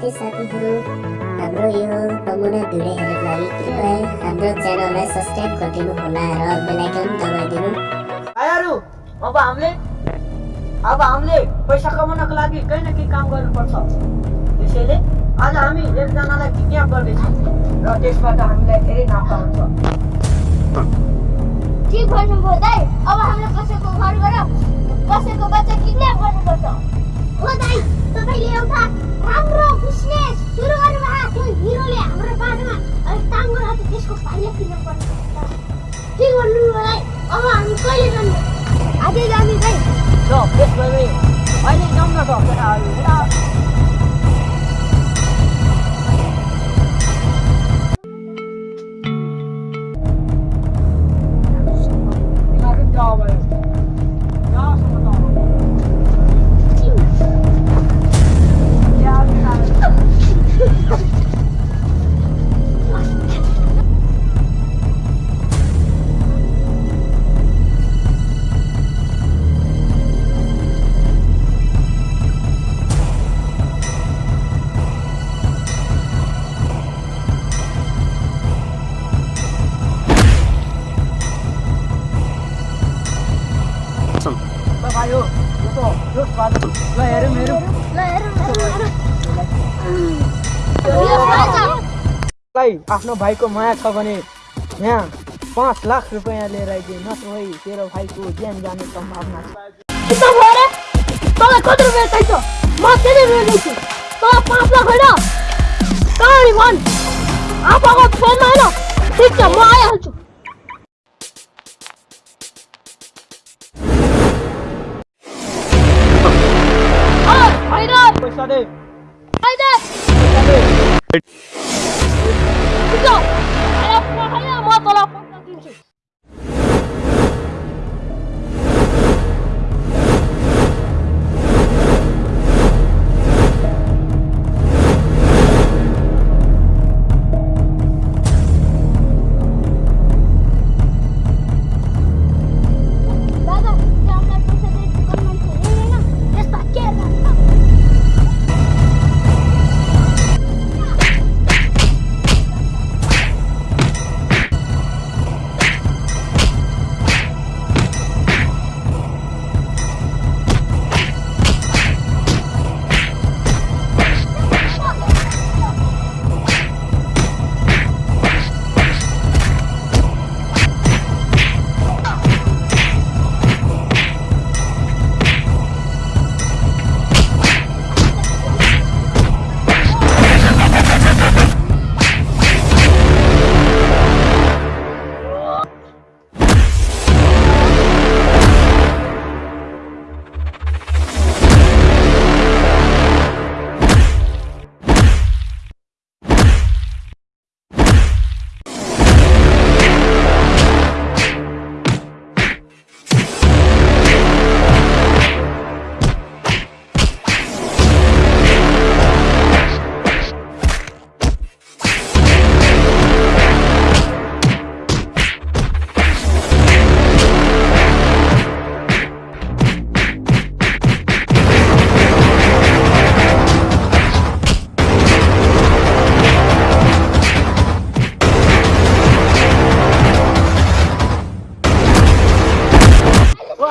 के साथीहरू हाम्रो यो तमुना भिडियोहरूको लागि कृपया हाम्रो च्यानललाई सब्सक्राइब गरिदिनु होला र बेलायकन दबाइदिनु भाइहरू अब हामीले अब हामीले पैसा कमाउनको लागि केही न केही काम गर्नुपर्छ। त्यसैले आज हामी एकजनालाई किडन्याप गर्दैछौँ? र त्यसबाट हामीलाई धेरै नाफा हुन्छ। ठिक भन्नुभयो दाइ अब हामीले कसैको घरबाट ठिक भन्नुभयो दाइ अब हामी कहिले जानु आजै जाने दाइ ल त्यस भए अहिले जाउँ न त आफ्नो भाइको माया छ भने यहाँ पाँच लाख रुपियाँ लिएर आइदिए नत्र भई तेरो भाइको ज्यान जाने सम्भावना छ त्यति Go!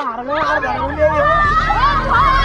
ngarang ngarang ngarang ngarang ngarang